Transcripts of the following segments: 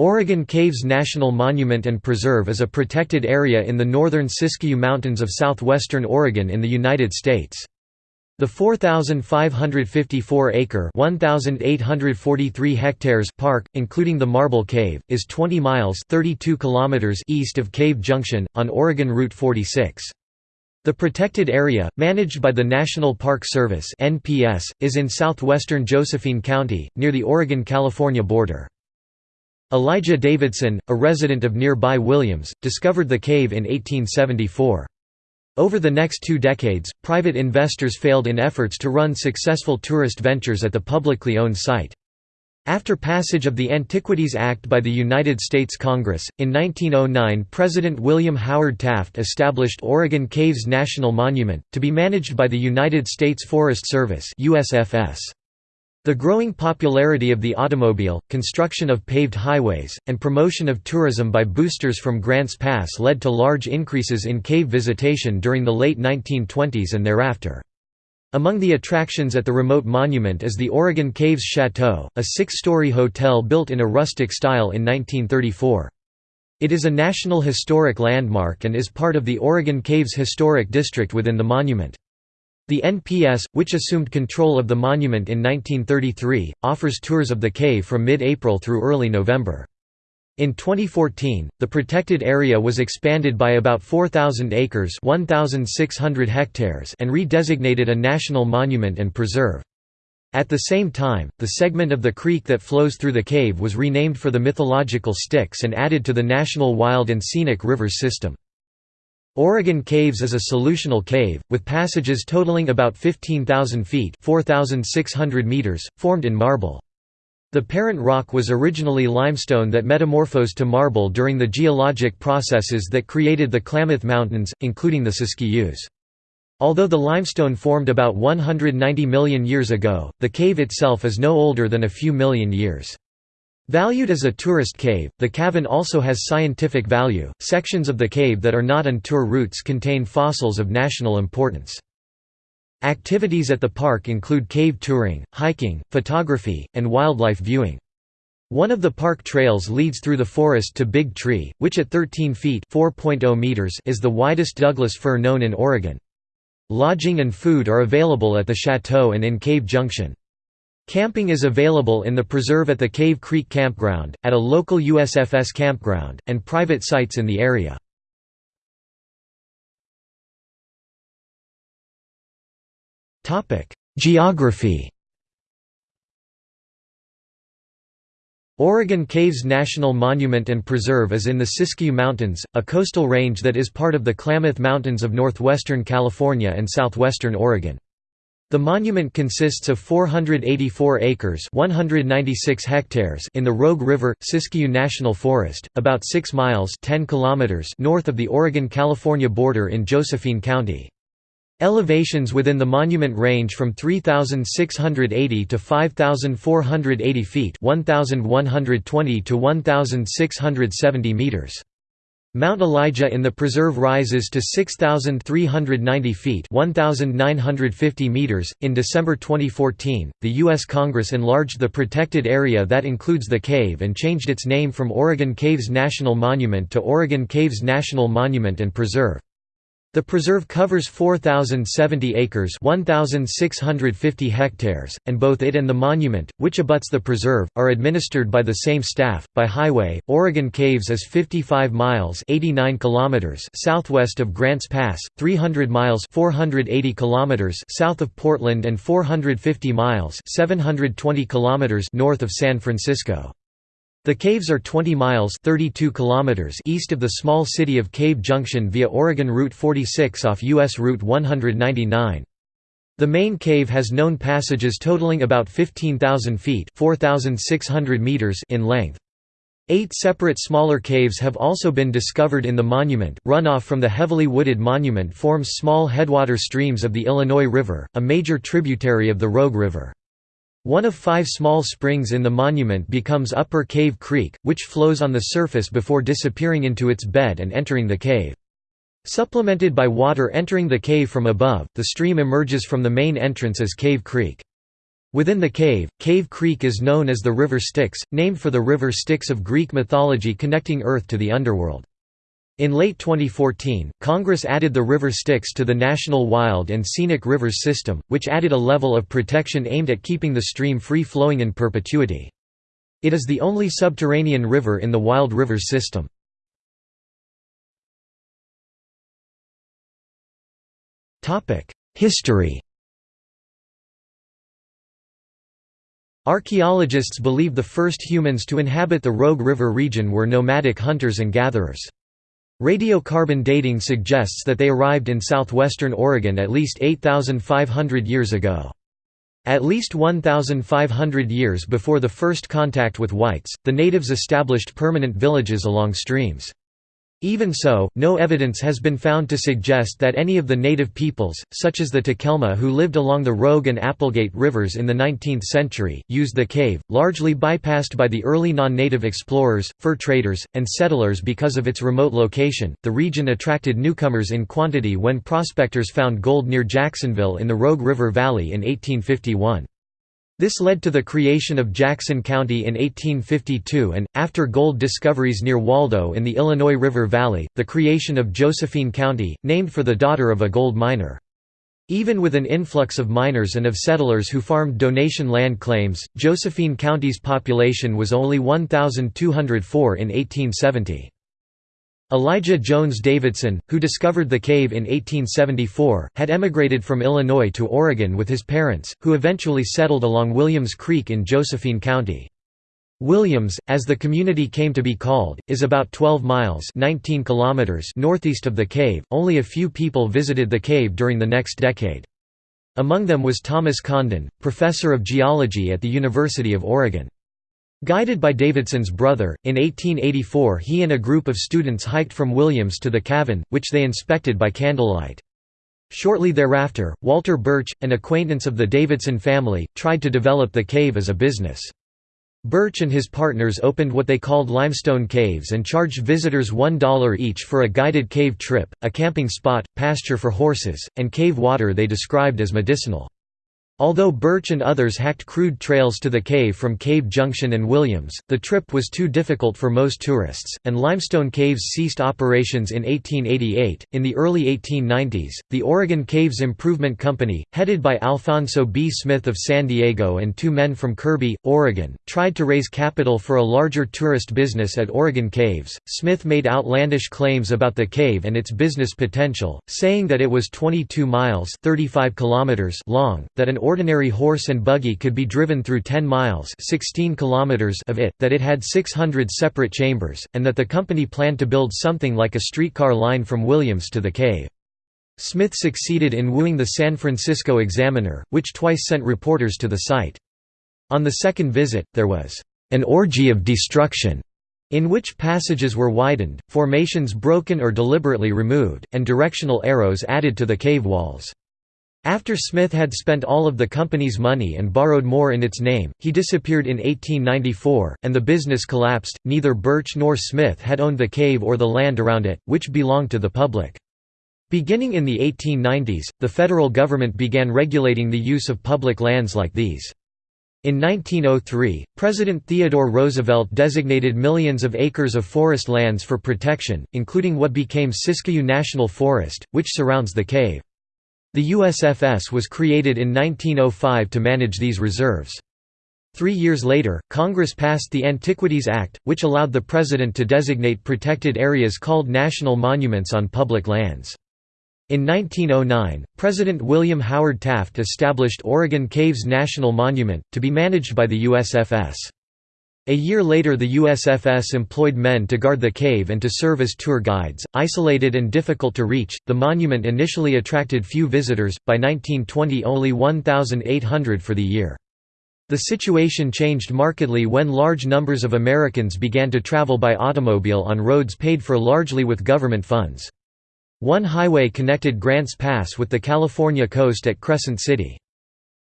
Oregon Caves National Monument and Preserve is a protected area in the northern Siskiyou Mountains of southwestern Oregon in the United States. The 4,554-acre (1,843 hectares) park, including the Marble Cave, is 20 miles (32 kilometers) east of Cave Junction, on Oregon Route 46. The protected area, managed by the National Park Service is in southwestern Josephine County, near the Oregon-California border. Elijah Davidson, a resident of nearby Williams, discovered the cave in 1874. Over the next two decades, private investors failed in efforts to run successful tourist ventures at the publicly owned site. After passage of the Antiquities Act by the United States Congress, in 1909 President William Howard Taft established Oregon Caves National Monument, to be managed by the United States Forest Service USFS. The growing popularity of the automobile, construction of paved highways, and promotion of tourism by boosters from Grants Pass led to large increases in cave visitation during the late 1920s and thereafter. Among the attractions at the remote monument is the Oregon Caves Chateau, a six-story hotel built in a rustic style in 1934. It is a National Historic Landmark and is part of the Oregon Caves Historic District within the monument. The NPS, which assumed control of the monument in 1933, offers tours of the cave from mid-April through early November. In 2014, the protected area was expanded by about 4,000 acres 1,600 hectares and redesignated a national monument and preserve. At the same time, the segment of the creek that flows through the cave was renamed for the mythological Styx and added to the National Wild and Scenic Rivers system. Oregon Caves is a solutional cave, with passages totaling about 15,000 feet 4, meters, formed in marble. The parent rock was originally limestone that metamorphosed to marble during the geologic processes that created the Klamath Mountains, including the Siskiyous. Although the limestone formed about 190 million years ago, the cave itself is no older than a few million years. Valued as a tourist cave, the cavern also has scientific value. Sections of the cave that are not on tour routes contain fossils of national importance. Activities at the park include cave touring, hiking, photography, and wildlife viewing. One of the park trails leads through the forest to Big Tree, which at 13 feet oh meters is the widest Douglas fir known in Oregon. Lodging and food are available at the chateau and in Cave Junction. Camping is available in the preserve at the Cave Creek Campground, at a local USFS campground, and private sites in the area. Geography Oregon Caves National Monument and Preserve is in the Siskiyou Mountains, a coastal range that is part of the Klamath Mountains of northwestern California and southwestern Oregon. The monument consists of 484 acres 196 hectares in the Rogue River, Siskiyou National Forest, about 6 miles 10 kilometers north of the Oregon-California border in Josephine County. Elevations within the monument range from 3,680 to 5,480 feet 1,120 to 1,670 meters. Mount Elijah in the preserve rises to 6,390 feet 1,950 meters. .In December 2014, the U.S. Congress enlarged the protected area that includes the cave and changed its name from Oregon Caves National Monument to Oregon Caves National Monument and Preserve. The preserve covers 4,070 acres 1,650 hectares, and both it and the monument, which abuts the preserve, are administered by the same staff. By highway, Oregon Caves is 55 miles 89 kilometers southwest of Grants Pass, 300 miles 480 kilometers south of Portland and 450 miles 720 kilometers north of San Francisco. The caves are 20 miles 32 kilometers east of the small city of Cave Junction via Oregon Route 46 off U.S. Route 199. The main cave has known passages totaling about 15,000 feet 4, meters in length. Eight separate smaller caves have also been discovered in the monument. Runoff from the heavily wooded monument forms small headwater streams of the Illinois River, a major tributary of the Rogue River. One of five small springs in the monument becomes Upper Cave Creek, which flows on the surface before disappearing into its bed and entering the cave. Supplemented by water entering the cave from above, the stream emerges from the main entrance as Cave Creek. Within the cave, Cave Creek is known as the River Styx, named for the river Styx of Greek mythology connecting Earth to the underworld. In late 2014, Congress added the River Styx to the National Wild and Scenic Rivers System, which added a level of protection aimed at keeping the stream free-flowing in perpetuity. It is the only subterranean river in the Wild Rivers System. History Archaeologists believe the first humans to inhabit the Rogue River region were nomadic hunters and gatherers. Radiocarbon dating suggests that they arrived in southwestern Oregon at least 8,500 years ago. At least 1,500 years before the first contact with whites, the natives established permanent villages along streams. Even so, no evidence has been found to suggest that any of the native peoples, such as the Takelma who lived along the Rogue and Applegate rivers in the 19th century, used the cave, largely bypassed by the early non-native explorers, fur traders, and settlers because of its remote location. The region attracted newcomers in quantity when prospectors found gold near Jacksonville in the Rogue River Valley in 1851. This led to the creation of Jackson County in 1852 and, after gold discoveries near Waldo in the Illinois River Valley, the creation of Josephine County, named for the daughter of a gold miner. Even with an influx of miners and of settlers who farmed donation land claims, Josephine County's population was only 1,204 in 1870. Elijah Jones Davidson, who discovered the cave in 1874, had emigrated from Illinois to Oregon with his parents, who eventually settled along Williams Creek in Josephine County. Williams, as the community came to be called, is about 12 miles 19 kilometers northeast of the cave. Only a few people visited the cave during the next decade. Among them was Thomas Condon, professor of geology at the University of Oregon. Guided by Davidson's brother, in 1884 he and a group of students hiked from Williams to the cavern, which they inspected by candlelight. Shortly thereafter, Walter Birch, an acquaintance of the Davidson family, tried to develop the cave as a business. Birch and his partners opened what they called limestone caves and charged visitors $1 each for a guided cave trip, a camping spot, pasture for horses, and cave water they described as medicinal. Although Birch and others hacked crude trails to the cave from Cave Junction and Williams, the trip was too difficult for most tourists, and Limestone Caves ceased operations in 1888. In the early 1890s, the Oregon Caves Improvement Company, headed by Alfonso B. Smith of San Diego and two men from Kerby, Oregon, tried to raise capital for a larger tourist business at Oregon Caves. Smith made outlandish claims about the cave and its business potential, saying that it was 22 miles (35 kilometers) long, that an ordinary horse and buggy could be driven through 10 miles 16 kilometers of it, that it had 600 separate chambers, and that the company planned to build something like a streetcar line from Williams to the cave. Smith succeeded in wooing the San Francisco Examiner, which twice sent reporters to the site. On the second visit, there was an orgy of destruction in which passages were widened, formations broken or deliberately removed, and directional arrows added to the cave walls. After Smith had spent all of the company's money and borrowed more in its name, he disappeared in 1894, and the business collapsed. Neither Birch nor Smith had owned the cave or the land around it, which belonged to the public. Beginning in the 1890s, the federal government began regulating the use of public lands like these. In 1903, President Theodore Roosevelt designated millions of acres of forest lands for protection, including what became Siskiyou National Forest, which surrounds the cave. The USFS was created in 1905 to manage these reserves. Three years later, Congress passed the Antiquities Act, which allowed the President to designate protected areas called national monuments on public lands. In 1909, President William Howard Taft established Oregon Caves National Monument, to be managed by the USFS. A year later the USFS employed men to guard the cave and to serve as tour guides. Isolated and difficult to reach, the monument initially attracted few visitors, by 1920 only 1,800 for the year. The situation changed markedly when large numbers of Americans began to travel by automobile on roads paid for largely with government funds. One highway connected Grants Pass with the California coast at Crescent City.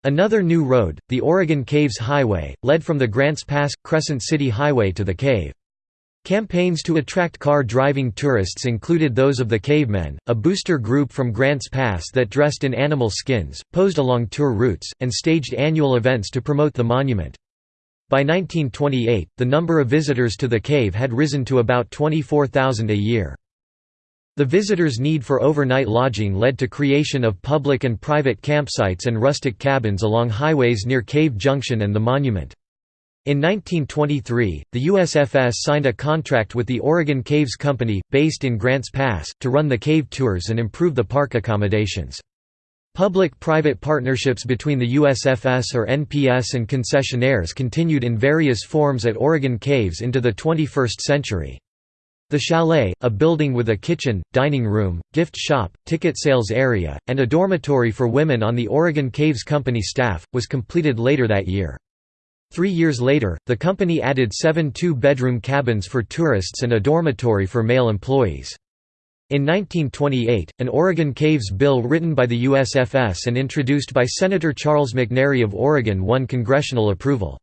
Another new road, the Oregon Caves Highway, led from the Grants Pass – Crescent City Highway to the cave. Campaigns to attract car-driving tourists included those of the Cavemen, a booster group from Grants Pass that dressed in animal skins, posed along tour routes, and staged annual events to promote the monument. By 1928, the number of visitors to the cave had risen to about 24,000 a year. The visitors' need for overnight lodging led to creation of public and private campsites and rustic cabins along highways near Cave Junction and the monument. In 1923, the USFS signed a contract with the Oregon Caves Company, based in Grants Pass, to run the cave tours and improve the park accommodations. Public-private partnerships between the USFS or NPS and concessionaires continued in various forms at Oregon Caves into the 21st century. The Chalet, a building with a kitchen, dining room, gift shop, ticket sales area, and a dormitory for women on the Oregon Caves Company staff, was completed later that year. Three years later, the company added seven two-bedroom cabins for tourists and a dormitory for male employees. In 1928, an Oregon Caves bill written by the USFS and introduced by Senator Charles McNary of Oregon won congressional approval.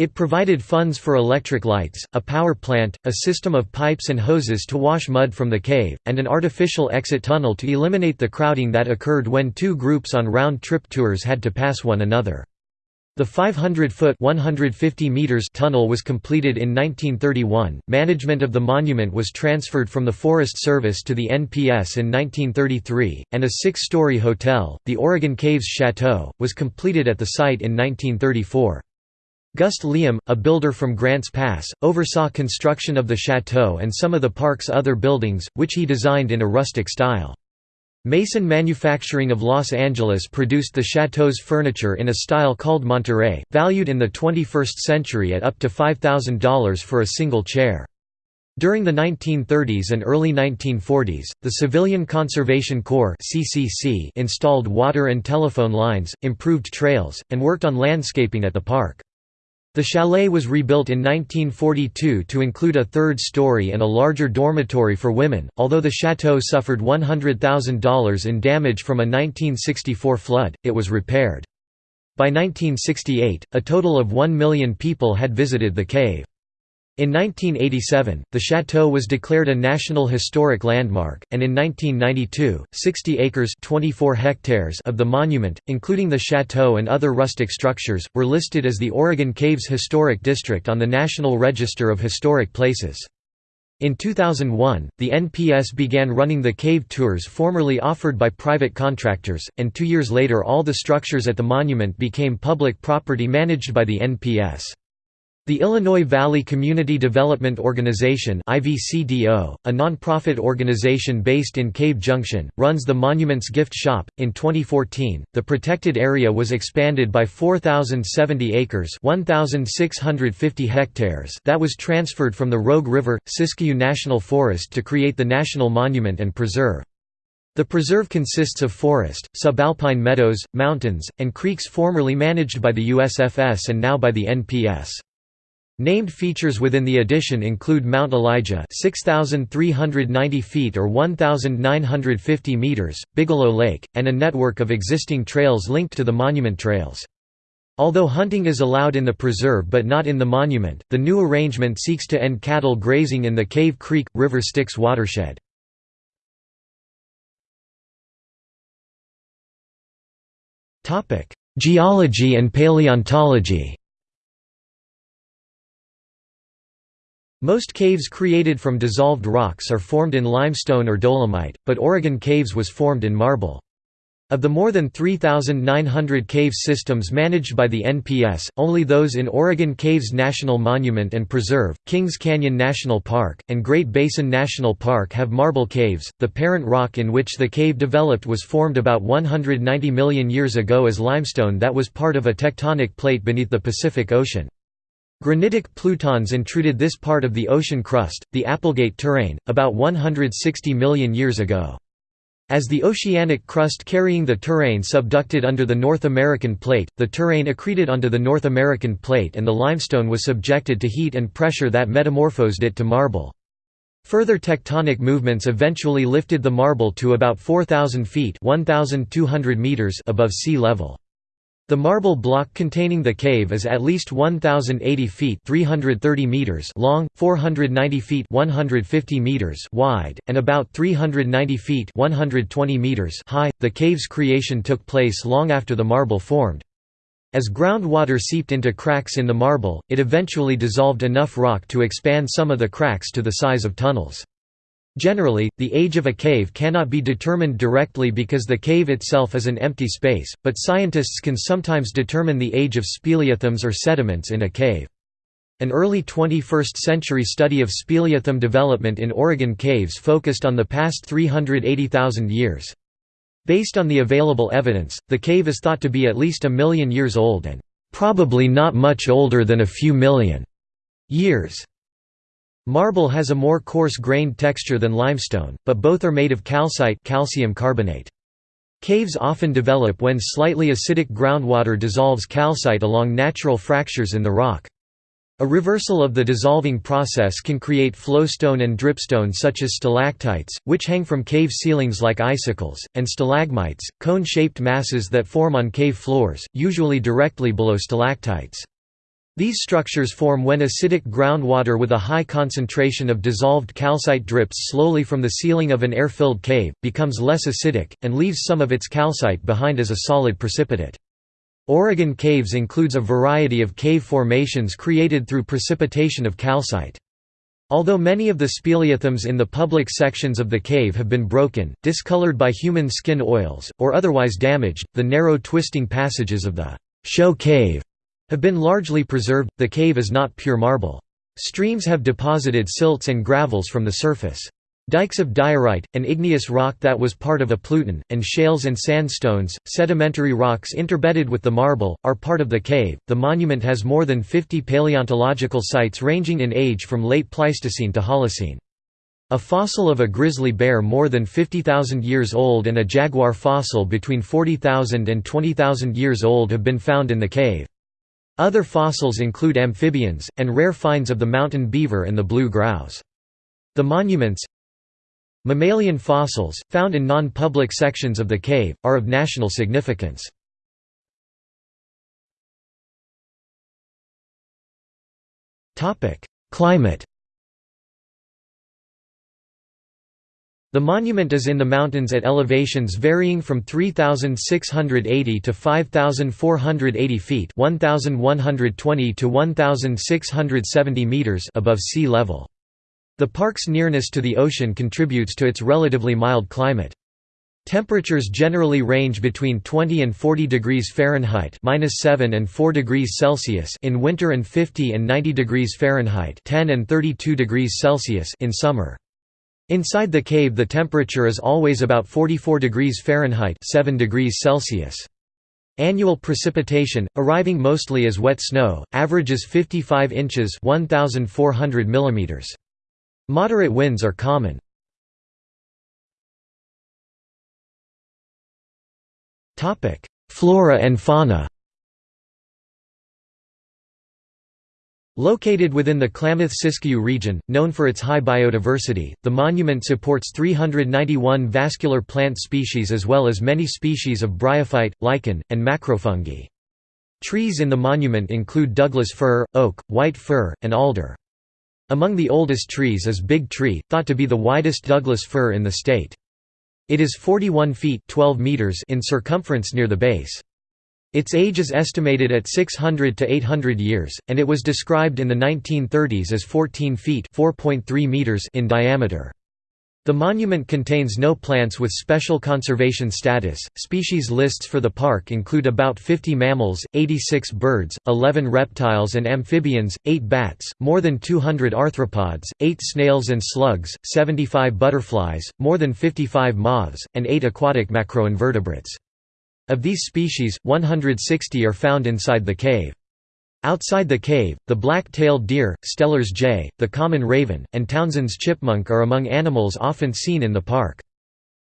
It provided funds for electric lights, a power plant, a system of pipes and hoses to wash mud from the cave, and an artificial exit tunnel to eliminate the crowding that occurred when two groups on round-trip tours had to pass one another. The 500-foot (150 meters) tunnel was completed in 1931. Management of the monument was transferred from the Forest Service to the NPS in 1933, and a six-story hotel, the Oregon Caves Chateau, was completed at the site in 1934. Gust Lium, a builder from Grants Pass, oversaw construction of the chateau and some of the park's other buildings, which he designed in a rustic style. Mason Manufacturing of Los Angeles produced the chateau's furniture in a style called Monterey, valued in the 21st century at up to $5,000 for a single chair. During the 1930s and early 1940s, the Civilian Conservation Corps installed water and telephone lines, improved trails, and worked on landscaping at the park. The chalet was rebuilt in 1942 to include a third story and a larger dormitory for women, although the chateau suffered $100,000 in damage from a 1964 flood, it was repaired. By 1968, a total of 1 million people had visited the cave. In 1987, the chateau was declared a National Historic Landmark, and in 1992, 60 acres 24 hectares of the monument, including the chateau and other rustic structures, were listed as the Oregon Caves Historic District on the National Register of Historic Places. In 2001, the NPS began running the cave tours formerly offered by private contractors, and two years later all the structures at the monument became public property managed by the NPS. The Illinois Valley Community Development Organization (IVCDO), a nonprofit organization based in Cave Junction, runs the monument's gift shop. In 2014, the protected area was expanded by 4070 acres, 1650 hectares that was transferred from the Rogue River Siskiyou National Forest to create the national monument and preserve. The preserve consists of forest, subalpine meadows, mountains, and creeks formerly managed by the USFS and now by the NPS. Named features within the addition include Mount Elijah 6,390 feet or 1,950 meters, Bigelow Lake, and a network of existing trails linked to the monument trails. Although hunting is allowed in the preserve but not in the monument, the new arrangement seeks to end cattle grazing in the Cave Creek – River Styx watershed. Geology and paleontology Most caves created from dissolved rocks are formed in limestone or dolomite, but Oregon Caves was formed in marble. Of the more than 3,900 cave systems managed by the NPS, only those in Oregon Caves National Monument and Preserve, Kings Canyon National Park, and Great Basin National Park have marble caves. The parent rock in which the cave developed was formed about 190 million years ago as limestone that was part of a tectonic plate beneath the Pacific Ocean. Granitic plutons intruded this part of the ocean crust, the Applegate terrane, about 160 million years ago. As the oceanic crust carrying the terrane subducted under the North American plate, the terrane accreted onto the North American plate and the limestone was subjected to heat and pressure that metamorphosed it to marble. Further tectonic movements eventually lifted the marble to about 4,000 feet 1,200 meters above sea level. The marble block containing the cave is at least 1080 feet 330 meters long, 490 feet 150 meters wide, and about 390 feet 120 meters high. The cave's creation took place long after the marble formed. As groundwater seeped into cracks in the marble, it eventually dissolved enough rock to expand some of the cracks to the size of tunnels. Generally, the age of a cave cannot be determined directly because the cave itself is an empty space, but scientists can sometimes determine the age of speleothems or sediments in a cave. An early 21st-century study of speleothem development in Oregon caves focused on the past 380,000 years. Based on the available evidence, the cave is thought to be at least a million years old and probably not much older than a few million years. Marble has a more coarse-grained texture than limestone, but both are made of calcite calcium carbonate. Caves often develop when slightly acidic groundwater dissolves calcite along natural fractures in the rock. A reversal of the dissolving process can create flowstone and dripstone such as stalactites, which hang from cave ceilings like icicles, and stalagmites, cone-shaped masses that form on cave floors, usually directly below stalactites. These structures form when acidic groundwater with a high concentration of dissolved calcite drips slowly from the ceiling of an air-filled cave, becomes less acidic, and leaves some of its calcite behind as a solid precipitate. Oregon caves includes a variety of cave formations created through precipitation of calcite. Although many of the speleothems in the public sections of the cave have been broken, discolored by human skin oils, or otherwise damaged, the narrow twisting passages of the show cave have been largely preserved. The cave is not pure marble. Streams have deposited silts and gravels from the surface. Dikes of diorite, an igneous rock that was part of a pluton, and shales and sandstones, sedimentary rocks interbedded with the marble, are part of the cave. The monument has more than 50 paleontological sites ranging in age from late Pleistocene to Holocene. A fossil of a grizzly bear more than 50,000 years old and a jaguar fossil between 40,000 and 20,000 years old have been found in the cave. Other fossils include amphibians, and rare finds of the mountain beaver and the blue grouse. The monuments Mammalian fossils, found in non-public sections of the cave, are of national significance. Climate The monument is in the mountains at elevations varying from 3,680 to 5,480 feet 1,120 to 1,670 meters above sea level. The park's nearness to the ocean contributes to its relatively mild climate. Temperatures generally range between 20 and 40 degrees Fahrenheit (-7 and 4 degrees Celsius) in winter and 50 and 90 degrees Fahrenheit (10 and 32 degrees Celsius) in summer. Inside the cave the temperature is always about 44 degrees Fahrenheit 7 degrees Celsius. Annual precipitation, arriving mostly as wet snow, averages 55 inches 1,400 mm. Moderate winds are common. Flora and fauna Located within the Klamath-Siskiyou region, known for its high biodiversity, the monument supports 391 vascular plant species as well as many species of bryophyte, lichen, and macrofungi. Trees in the monument include Douglas fir, oak, white fir, and alder. Among the oldest trees is Big Tree, thought to be the widest Douglas fir in the state. It is 41 feet 12 meters in circumference near the base. Its age is estimated at 600 to 800 years, and it was described in the 1930s as 14 feet meters in diameter. The monument contains no plants with special conservation status. Species lists for the park include about 50 mammals, 86 birds, 11 reptiles and amphibians, 8 bats, more than 200 arthropods, 8 snails and slugs, 75 butterflies, more than 55 moths, and 8 aquatic macroinvertebrates. Of these species, 160 are found inside the cave. Outside the cave, the black-tailed deer, Steller's jay, the common raven, and Townsend's chipmunk are among animals often seen in the park.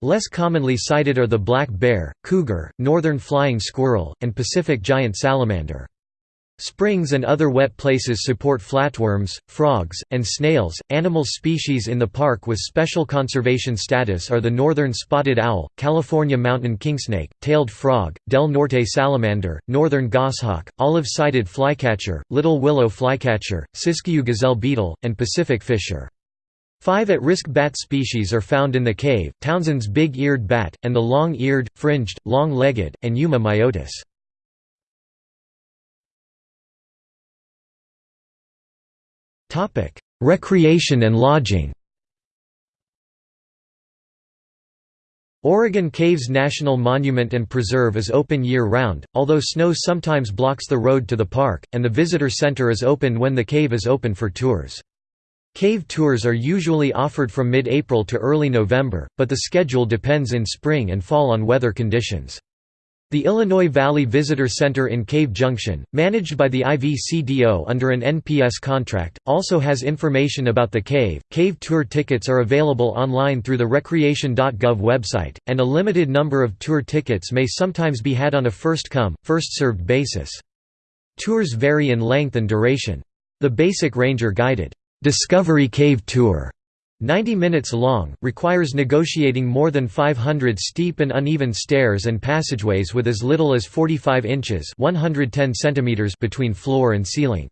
Less commonly sighted are the black bear, cougar, northern flying squirrel, and Pacific giant salamander. Springs and other wet places support flatworms, frogs, and snails. Animal species in the park with special conservation status are the northern spotted owl, California mountain kingsnake, tailed frog, del norte salamander, northern goshawk, olive-sided flycatcher, little willow flycatcher, Siskiyou gazelle beetle, and Pacific fisher. Five at-risk bat species are found in the cave, Townsend's big-eared bat, and the long-eared, fringed, long-legged, and Yuma myotis. Recreation and lodging Oregon Caves National Monument and Preserve is open year-round, although snow sometimes blocks the road to the park, and the visitor center is open when the cave is open for tours. Cave tours are usually offered from mid-April to early November, but the schedule depends in spring and fall on weather conditions. The Illinois Valley Visitor Center in Cave Junction, managed by the IVCDO under an NPS contract, also has information about the cave. Cave tour tickets are available online through the recreation.gov website, and a limited number of tour tickets may sometimes be had on a first come, first served basis. Tours vary in length and duration. The basic ranger guided Discovery Cave Tour 90 minutes long, requires negotiating more than 500 steep and uneven stairs and passageways with as little as 45 inches 110 centimeters between floor and ceiling.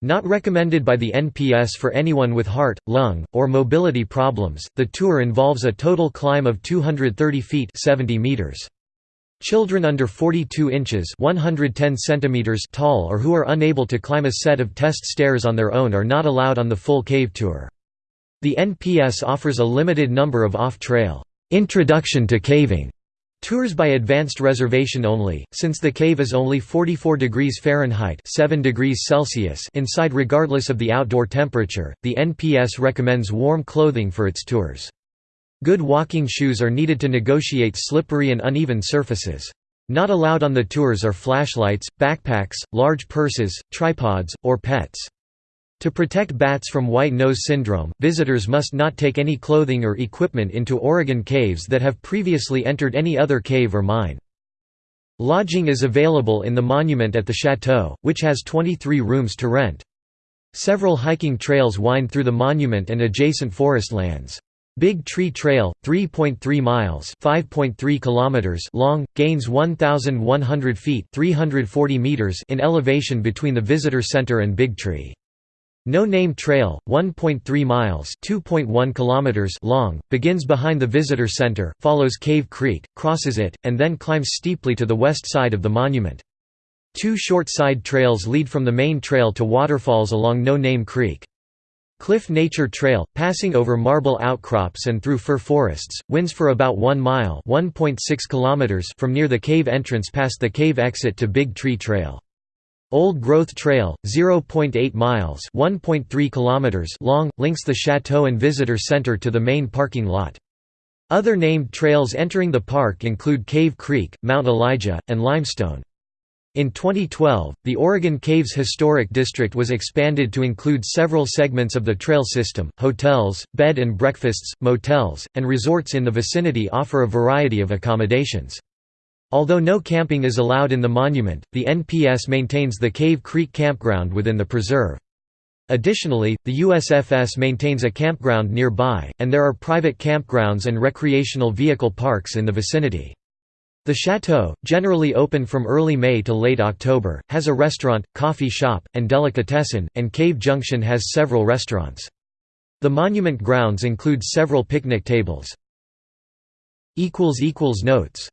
Not recommended by the NPS for anyone with heart, lung, or mobility problems, the tour involves a total climb of 230 feet 70 meters. Children under 42 inches 110 centimeters tall or who are unable to climb a set of test stairs on their own are not allowed on the full cave tour. The NPS offers a limited number of off-trail introduction to caving tours by advanced reservation only, since the cave is only 44 degrees Fahrenheit 7 degrees Celsius inside regardless of the outdoor temperature, the NPS recommends warm clothing for its tours. Good walking shoes are needed to negotiate slippery and uneven surfaces. Not allowed on the tours are flashlights, backpacks, large purses, tripods, or pets. To protect bats from white nose syndrome, visitors must not take any clothing or equipment into Oregon caves that have previously entered any other cave or mine. Lodging is available in the monument at the chateau, which has 23 rooms to rent. Several hiking trails wind through the monument and adjacent forest lands. Big Tree Trail, 3.3 miles (5.3 kilometers) long, gains 1,100 feet (340 meters) in elevation between the visitor center and Big Tree. No Name Trail, 1.3 miles (2.1 kilometers) long, begins behind the visitor center, follows Cave Creek, crosses it, and then climbs steeply to the west side of the monument. Two short side trails lead from the main trail to waterfalls along No Name Creek. Cliff Nature Trail, passing over marble outcrops and through fir forests, winds for about 1 mile (1.6 kilometers) from near the cave entrance past the cave exit to Big Tree Trail. Old Growth Trail, 0.8 miles (1.3 kilometers) long, links the chateau and visitor center to the main parking lot. Other named trails entering the park include Cave Creek, Mount Elijah, and Limestone. In 2012, the Oregon Caves Historic District was expanded to include several segments of the trail system. Hotels, bed and breakfasts, motels, and resorts in the vicinity offer a variety of accommodations. Although no camping is allowed in the monument, the NPS maintains the Cave Creek Campground within the preserve. Additionally, the USFS maintains a campground nearby, and there are private campgrounds and recreational vehicle parks in the vicinity. The chateau, generally open from early May to late October, has a restaurant, coffee shop, and delicatessen, and Cave Junction has several restaurants. The monument grounds include several picnic tables. Notes